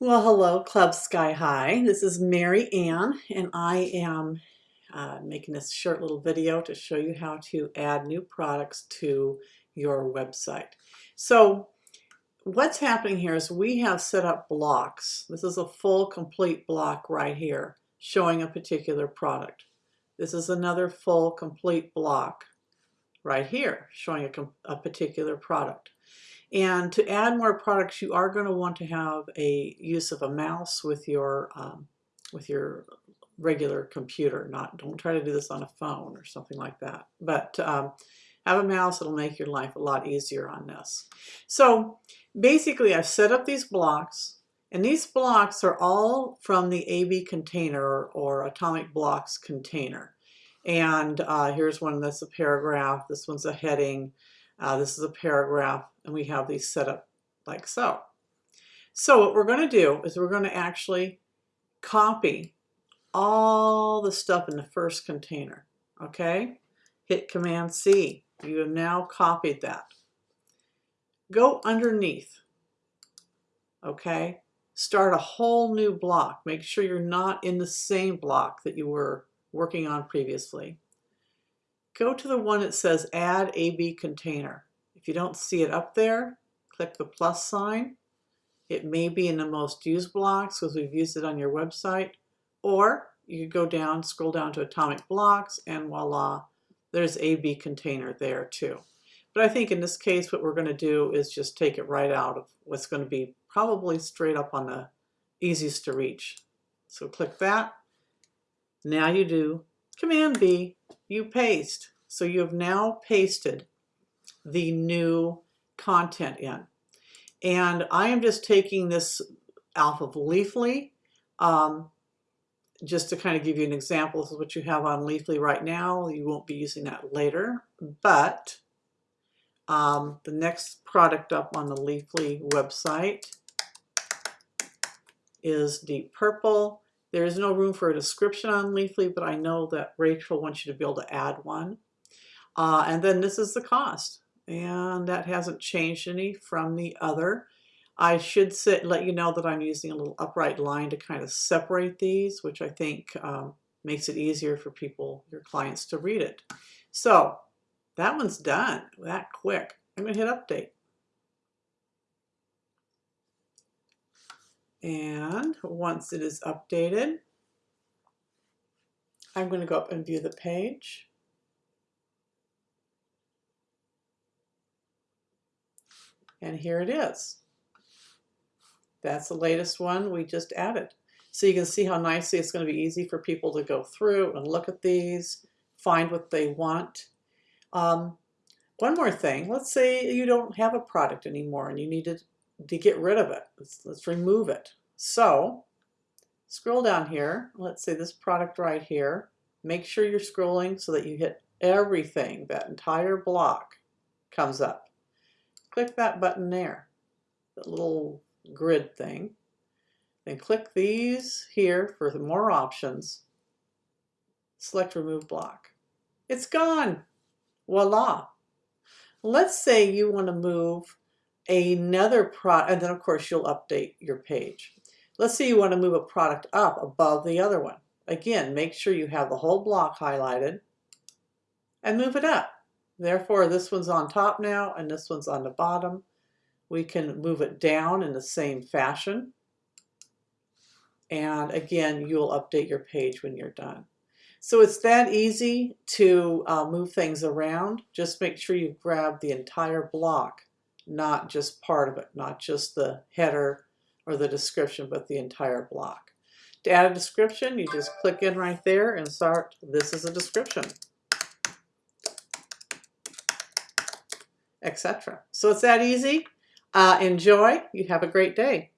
Well, hello, Club Sky High. This is Mary Ann, and I am uh, making this short little video to show you how to add new products to your website. So what's happening here is we have set up blocks. This is a full complete block right here showing a particular product. This is another full complete block right here showing a, a particular product. And to add more products, you are going to want to have a use of a mouse with your um, with your regular computer. Not don't try to do this on a phone or something like that. But um, have a mouse; it'll make your life a lot easier on this. So basically, I've set up these blocks, and these blocks are all from the AB container or Atomic Blocks container. And uh, here's one that's a paragraph. This one's a heading. Uh, this is a paragraph and we have these set up like so. So what we're going to do is we're going to actually copy all the stuff in the first container. Okay? Hit Command C. You have now copied that. Go underneath. Okay? Start a whole new block. Make sure you're not in the same block that you were working on previously. Go to the one that says Add AB Container. If you don't see it up there, click the plus sign. It may be in the most used blocks because we've used it on your website. Or you could go down, scroll down to Atomic Blocks, and voila, there's AB container there too. But I think in this case, what we're going to do is just take it right out of what's going to be probably straight up on the easiest to reach. So click that. Now you do Command B, you paste. So you have now pasted the new content in. And I am just taking this off of Leafly um, just to kind of give you an example. Is what you have on Leafly right now. You won't be using that later, but um, the next product up on the Leafly website is Deep Purple. There is no room for a description on Leafly, but I know that Rachel wants you to be able to add one. Uh, and then this is the cost and that hasn't changed any from the other. I should sit, let you know that I'm using a little upright line to kind of separate these, which I think um, makes it easier for people, your clients, to read it. So that one's done that quick. I'm going to hit update. And once it is updated, I'm going to go up and view the page. And here it is. That's the latest one we just added. So you can see how nicely it's going to be easy for people to go through and look at these, find what they want. Um, one more thing, let's say you don't have a product anymore and you need to, to get rid of it. Let's, let's remove it. So scroll down here, let's say this product right here. Make sure you're scrolling so that you hit everything, that entire block comes up click that button there, the little grid thing. Then click these here for more options. Select Remove Block. It's gone. Voila. Let's say you want to move another product, and then of course you'll update your page. Let's say you want to move a product up above the other one. Again, make sure you have the whole block highlighted and move it up. Therefore, this one's on top now and this one's on the bottom. We can move it down in the same fashion. And again, you'll update your page when you're done. So it's that easy to uh, move things around. Just make sure you grab the entire block, not just part of it, not just the header or the description, but the entire block. To add a description, you just click in right there and start, this is a description. etc. So it's that easy. Uh, enjoy. You have a great day.